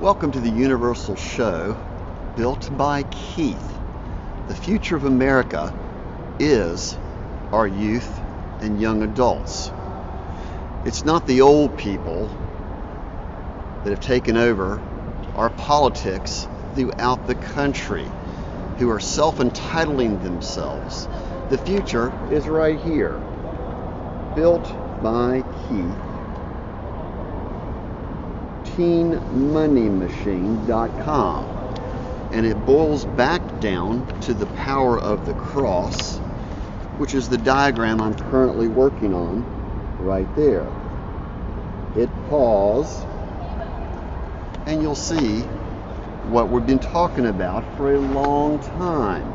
Welcome to the Universal Show, built by Keith. The future of America is our youth and young adults. It's not the old people that have taken over our politics throughout the country who are self entitling themselves. The future is right here, built by Keith teenmoneymachine.com. And it boils back down to the power of the cross, which is the diagram I'm currently working on right there. Hit pause, and you'll see what we've been talking about for a long time.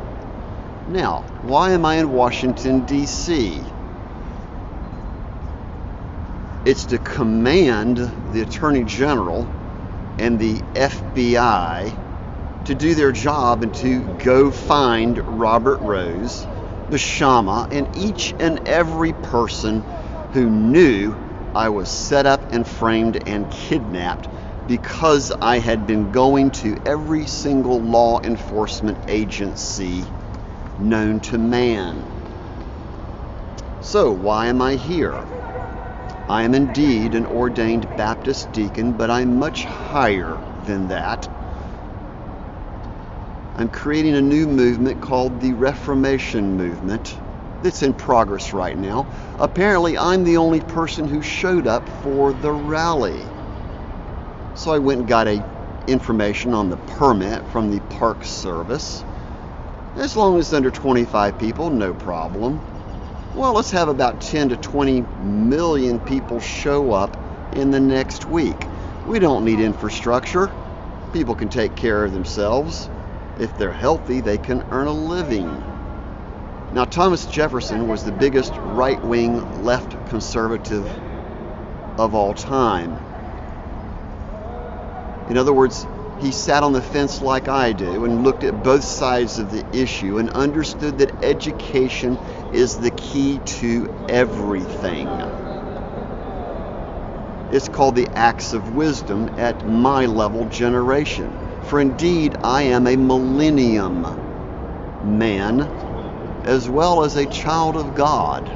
Now, why am I in Washington, D.C.? It's to command the Attorney General and the FBI to do their job and to go find Robert Rose, the Shama, and each and every person who knew I was set up and framed and kidnapped because I had been going to every single law enforcement agency known to man. So, why am I here? I am indeed an ordained Baptist deacon, but I'm much higher than that. I'm creating a new movement called the Reformation Movement that's in progress right now. Apparently, I'm the only person who showed up for the rally. So I went and got a information on the permit from the Park Service. As long as it's under 25 people, no problem well, let's have about 10 to 20 million people show up in the next week. We don't need infrastructure. People can take care of themselves. If they're healthy, they can earn a living. Now, Thomas Jefferson was the biggest right wing left conservative of all time. In other words, he sat on the fence like I do and looked at both sides of the issue and understood that education is the key to everything. It's called the acts of wisdom at my level generation. For indeed, I am a millennium man as well as a child of God.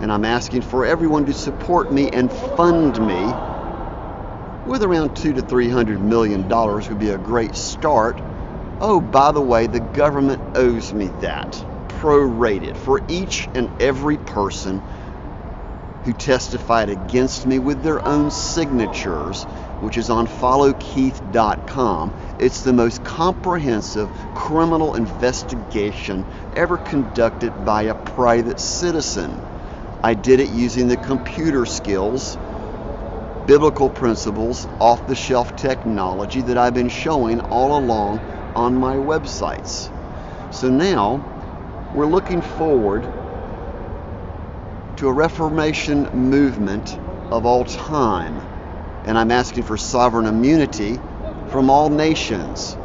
And I'm asking for everyone to support me and fund me with around two to three hundred million dollars would be a great start. Oh, by the way, the government owes me that, prorated, for each and every person who testified against me with their own signatures, which is on followkeith.com. It's the most comprehensive criminal investigation ever conducted by a private citizen. I did it using the computer skills biblical principles, off the shelf technology that I've been showing all along on my websites. So now we're looking forward to a Reformation movement of all time. And I'm asking for sovereign immunity from all nations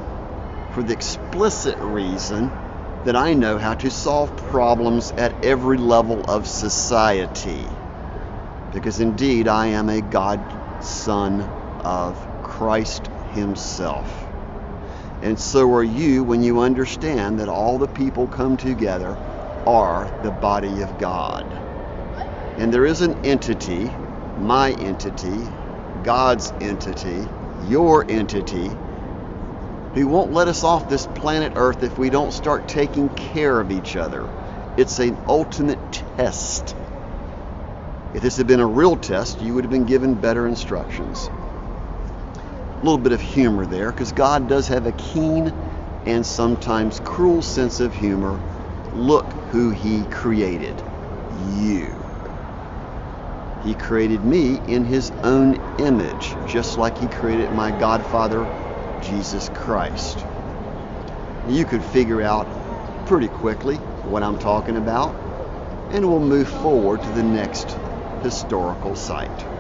for the explicit reason that I know how to solve problems at every level of society because indeed I am a God Son of Christ Himself. And so are you when you understand that all the people come together are the body of God. And there is an entity, my entity, God's entity, your entity, who won't let us off this planet Earth if we don't start taking care of each other. It's an ultimate test if this had been a real test, you would have been given better instructions. A little bit of humor there, because God does have a keen and sometimes cruel sense of humor. Look who He created you. He created me in His own image, just like He created my Godfather, Jesus Christ. You could figure out pretty quickly what I'm talking about, and we'll move forward to the next historical site.